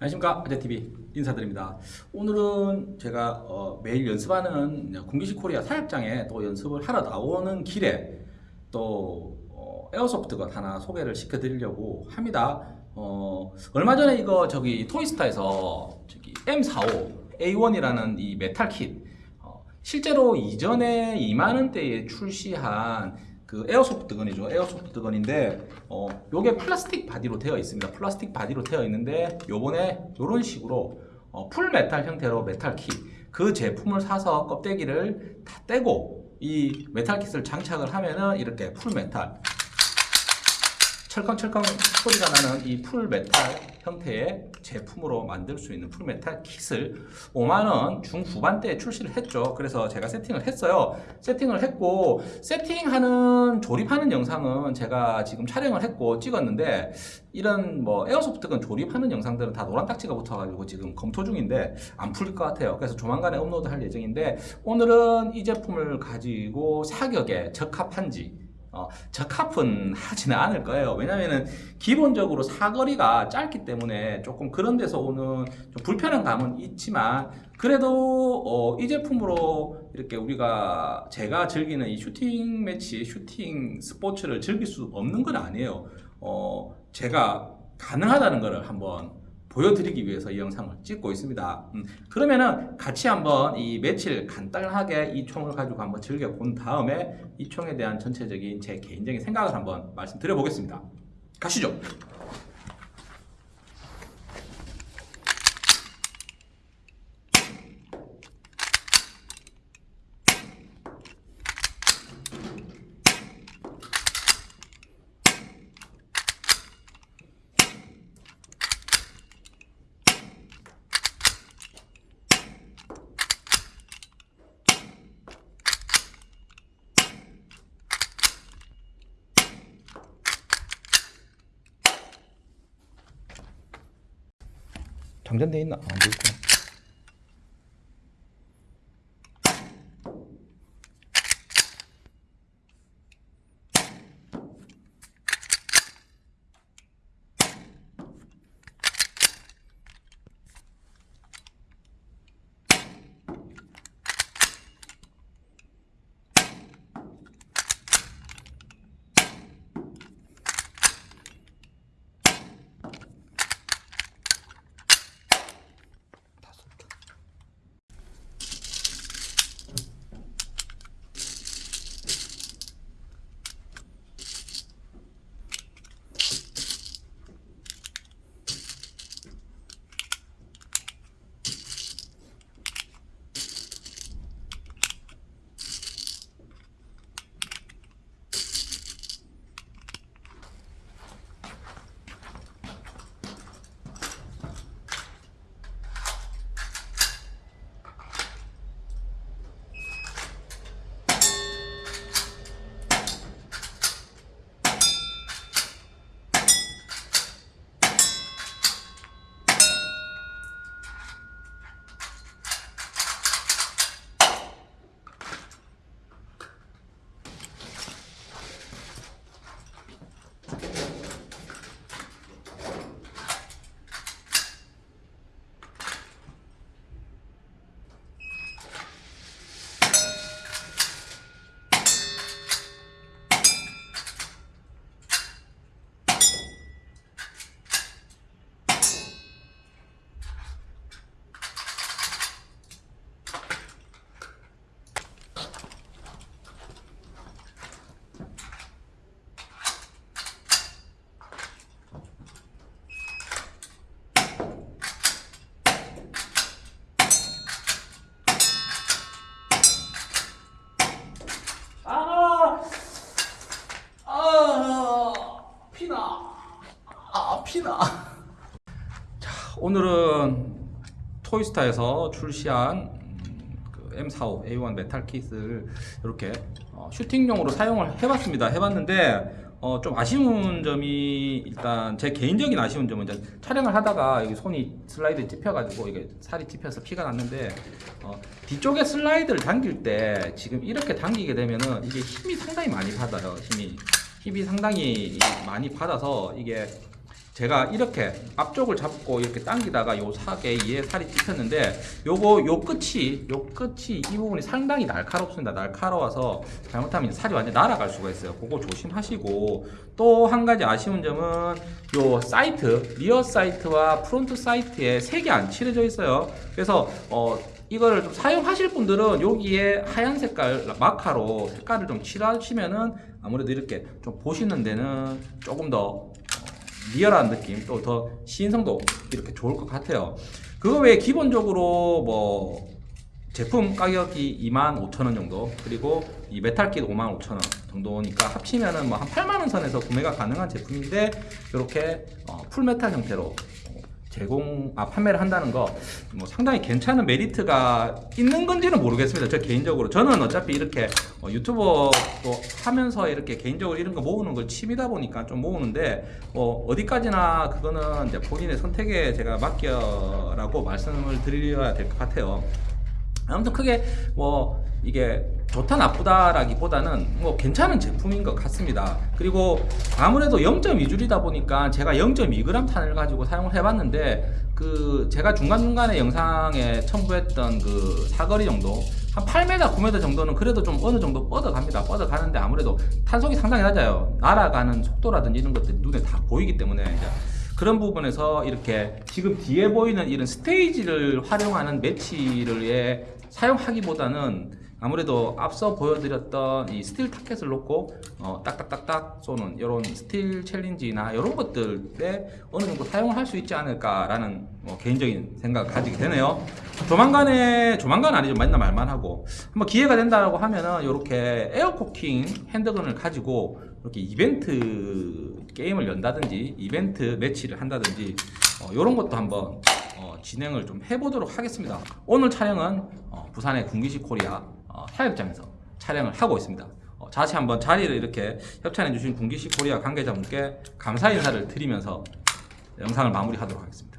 안녕하십니까. 아재TV 인사드립니다. 오늘은 제가 어, 매일 연습하는 군기시 코리아 사격장에 또 연습을 하러 나오는 길에 또 어, airsoft gun 하나 소개를 시켜드리려고 합니다. 어, 얼마 전에 이거 저기 토이스타에서 저기 M45 A1이라는 이 metal kit 어, 실제로 이전에 2만원대에 출시한 그 airsoft gun이죠. airsoft gun인데 어 요게 플라스틱 바디로 되어 있습니다. 플라스틱 바디로 되어 있는데 요번에 요런 식으로 어, full metal 형태로 metal kit 그 제품을 사서 껍데기를 다 떼고 이 metal kit을 장착을 하면은 이렇게 full metal 철컹철컹 소리가 나는 이 full metal 형태의 제품으로 만들 수 있는 full metal kit을 5만원 중후반대에 출시를 했죠. 그래서 제가 세팅을 했어요. 세팅을 했고 세팅하는 조립하는 영상은 제가 지금 촬영을 했고 찍었는데 이런 뭐 airsoft gun 조립하는 영상들은 다 노란 딱지가 붙어가지고 지금 검토 중인데 안 풀릴 것 같아요. 그래서 조만간에 업로드 할 예정인데 오늘은 이 제품을 가지고 사격에 적합한지 어, 적합은 하지는 않을 거예요. 왜냐면은 기본적으로 사거리가 짧기 때문에 조금 그런 데서 오는 좀 불편한 감은 있지만 그래도 어, 이 제품으로 이렇게 우리가 제가 즐기는 이 슈팅 매치, 슈팅 스포츠를 즐길 수 없는 건 아니에요. 어, 제가 가능하다는 것을 한번 보여드리기 위해서 이 영상을 찍고 있습니다. 음, 그러면은 같이 한번 이 며칠 간단하게 이 총을 가지고 한번 즐겨본 다음에 이 총에 대한 전체적인 제 개인적인 생각을 한번 말씀드려 보겠습니다. 가시죠. 장전돼 있나? 안돼 있구나. 오늘은 토이스타에서 출시한 음, 그 M45 A1 metal kit을 이렇게 어, 슈팅용으로 사용을 해봤습니다. 해봤는데 어, 좀 아쉬운 점이 일단 제 개인적인 아쉬운 점은 이제 촬영을 하다가 여기 손이 슬라이드 찝혀가지고 이게 살이 찝혀서 피가 났는데 어, 뒤쪽에 슬라이드를 당길 때 지금 이렇게 당기게 되면은 이게 힘이 상당히 많이 받아요. 힘이 힘이 상당히 많이 받아서 이게 제가 이렇게 앞쪽을 잡고 이렇게 당기다가 요 사이에 살이 찝혔는데 요거 요 끝이 요 끝이 이 부분이 상당히 날카롭습니다. 날카로워서 잘못하면 살이 완전 날아갈 수가 있어요. 그거 조심하시고 또 한 가지 아쉬운 점은 요 sight rear sight와 front sight에 색이 안 칠해져 있어요. 그래서 어 이거를 좀 사용하실 분들은 여기에 하얀 색깔 마카로 색깔을 좀 칠하시면은 아무래도 이렇게 좀 보시는 데는 조금 더 어, 리얼한 느낌 또 더 시인성도 이렇게 좋을 것 같아요. 그거 외에 기본적으로 뭐 제품 가격이 25,000원 정도 그리고 이 metal kit 55,000원 정도니까 합치면은 뭐 한 8만 원 선에서 구매가 가능한 제품인데 이렇게 어, full metal 형태로 어, 제공 아 판매를 한다는 거 뭐 상당히 괜찮은 메리트가 있는 건지는 모르겠습니다. 저 개인적으로 저는 어차피 이렇게 어, 유튜버도 하면서 이렇게 개인적으로 이런 거 모으는 걸 취미다 보니까 좀 모으는데 뭐 어디까지나 그거는 이제 본인의 선택에 제가 맡겨라고 말씀을 드려야 될 것 같아요. 아무튼 크게 뭐 이게 좋다 나쁘다라기보다는 뭐 괜찮은 제품인 것 같습니다. 그리고 아무래도 0.2줄이다 보니까 제가 0.2g 탄을 가지고 사용을 해봤는데 그 제가 중간중간에 영상에 첨부했던 그 사거리 정도 한 8m, 9m 정도는 그래도 좀 어느 정도 뻗어갑니다. 뻗어가는데 아무래도 탄속이 상당히 낮아요. 날아가는 속도라든지 이런 것들이 눈에 다 보이기 때문에 이제 그런 부분에서 이렇게 지금 뒤에 보이는 이런 스테이지를 활용하는 매치를 예, 사용하기보다는 아무래도 앞서 보여드렸던 이 steel target을 놓고 어, 딱딱딱딱 쏘는 이런 steel challenge나 이런 것들에 어느 정도 사용을 할 수 있지 않을까라는 뭐 개인적인 생각을 가지게 되네요. 조만간에 조만간 아니죠 맨날 말만 하고 한번 기회가 된다고 하면은 이렇게 air cocking handgun을 가지고 이렇게 이벤트 게임을 연다든지 이벤트 매치를 한다든지 이런 것도 한번 어, 진행을 좀 해보도록 하겠습니다. 오늘 촬영은 어, 부산의 군기시 코리아 어, 사격장에서 촬영을 하고 있습니다. 어, 다시 한번 자리를 이렇게 협찬해 주신 군기시 코리아 관계자분께 감사 인사를 드리면서 영상을 마무리하도록 하겠습니다.